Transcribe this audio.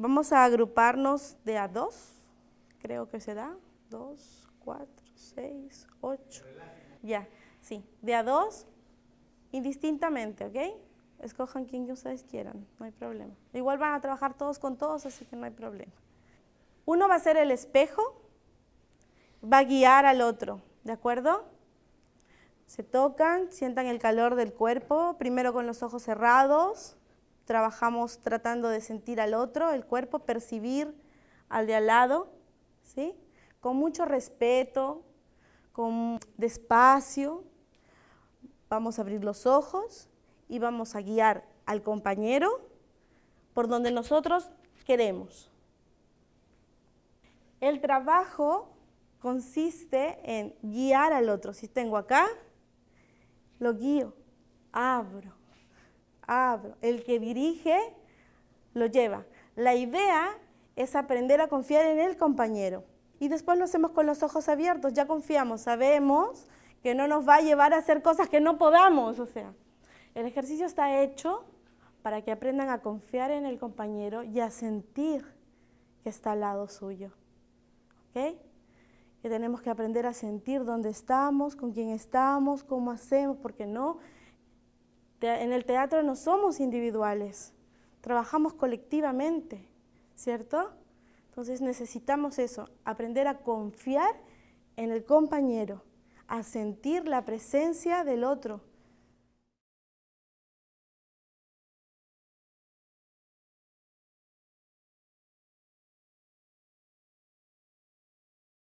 Vamos a agruparnos de a dos, creo que se da, dos, cuatro, seis, ocho. Ya, sí, de a dos, indistintamente, ¿ok? Escojan quien ustedes quieran, no hay problema. Igual van a trabajar todos con todos, así que no hay problema. Uno va a ser el espejo, va a guiar al otro, ¿de acuerdo? Se tocan, sientan el calor del cuerpo, primero con los ojos cerrados, trabajamos tratando de sentir al otro, el cuerpo, percibir al de al lado, ¿sí? Con mucho respeto, con despacio, vamos a abrir los ojos y vamos a guiar al compañero por donde nosotros queremos. El trabajo consiste en guiar al otro. Si tengo acá, lo guío, abro, El que dirige lo lleva. La idea es aprender a confiar en el compañero. Y después lo hacemos con los ojos abiertos, ya confiamos, sabemos que no nos va a llevar a hacer cosas que no podamos, o sea. El ejercicio está hecho para que aprendan a confiar en el compañero y a sentir que está al lado suyo. ¿Ok? Que tenemos que aprender a sentir dónde estamos, con quién estamos, cómo hacemos, porque no, en el teatro no somos individuales, trabajamos colectivamente, ¿cierto? Entonces necesitamos eso, aprender a confiar en el compañero, a sentir la presencia del otro,